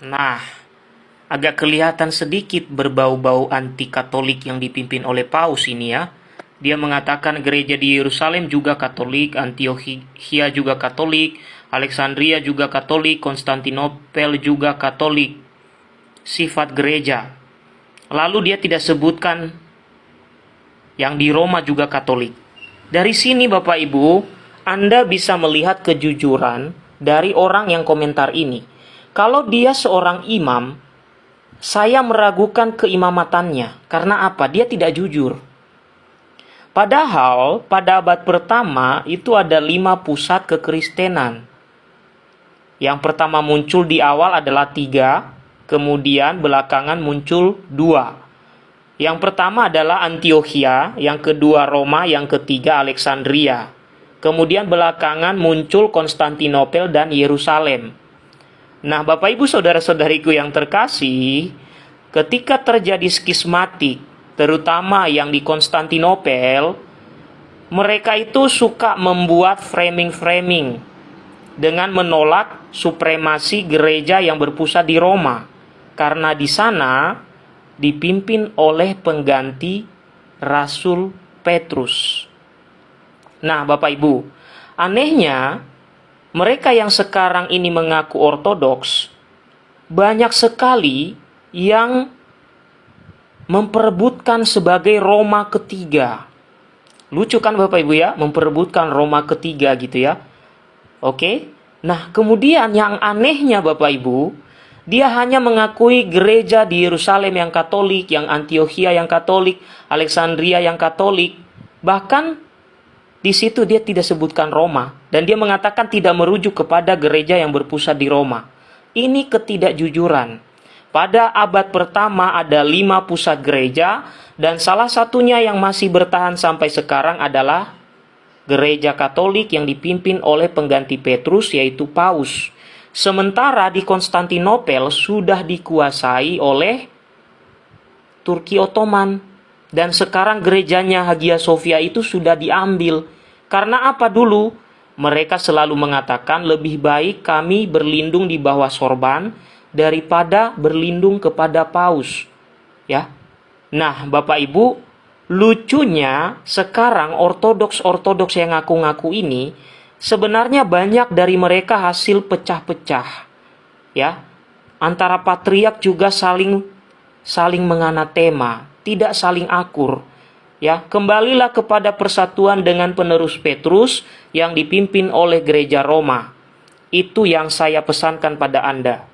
Nah, agak kelihatan sedikit berbau-bau anti-katolik yang dipimpin oleh Paus ini ya. Dia mengatakan gereja di Yerusalem juga Katolik, Antiochia juga Katolik, Alexandria juga Katolik, Konstantinopel juga Katolik. Sifat gereja. Lalu dia tidak sebutkan yang di Roma juga Katolik. Dari sini Bapak Ibu, Anda bisa melihat kejujuran dari orang yang komentar ini. Kalau dia seorang imam, saya meragukan keimamatannya. Karena apa? Dia tidak jujur. Padahal pada abad pertama itu ada lima pusat kekristenan. Yang pertama muncul di awal adalah tiga, kemudian belakangan muncul dua. Yang pertama adalah Antiochia, yang kedua Roma, yang ketiga Alexandria. Kemudian belakangan muncul Konstantinopel dan Yerusalem. Nah, Bapak Ibu saudara-saudariku yang terkasih, ketika terjadi skismatik terutama yang di Konstantinopel, mereka itu suka membuat framing-framing dengan menolak supremasi gereja yang berpusat di Roma karena di sana dipimpin oleh pengganti Rasul Petrus. Nah, Bapak Ibu, anehnya mereka yang sekarang ini mengaku ortodoks banyak sekali yang memperebutkan sebagai Roma ketiga. Lucu kan Bapak Ibu ya, memperebutkan Roma ketiga gitu ya. Oke. Nah, kemudian yang anehnya Bapak Ibu, dia hanya mengakui gereja di Yerusalem yang Katolik, yang Antiochia yang Katolik, Alexandria yang Katolik. Bahkan di situ dia tidak sebutkan Roma dan dia mengatakan tidak merujuk kepada gereja yang berpusat di Roma. Ini ketidakjujuran. Pada abad pertama ada lima pusat gereja dan salah satunya yang masih bertahan sampai sekarang adalah gereja Katolik yang dipimpin oleh pengganti Petrus yaitu Paus. Sementara di Konstantinopel sudah dikuasai oleh Turki Ottoman dan sekarang gerejanya Hagia Sophia itu sudah diambil. Karena apa dulu? Mereka selalu mengatakan lebih baik kami berlindung di bawah sorban daripada berlindung kepada paus. Ya. Nah, Bapak Ibu, lucunya sekarang ortodoks-ortodoks yang ngaku-ngaku ini sebenarnya banyak dari mereka hasil pecah-pecah. Ya. Antara patriark juga saling saling menganatema, tidak saling akur. Ya, kembalilah kepada persatuan dengan penerus Petrus yang dipimpin oleh gereja Roma. Itu yang saya pesankan pada Anda.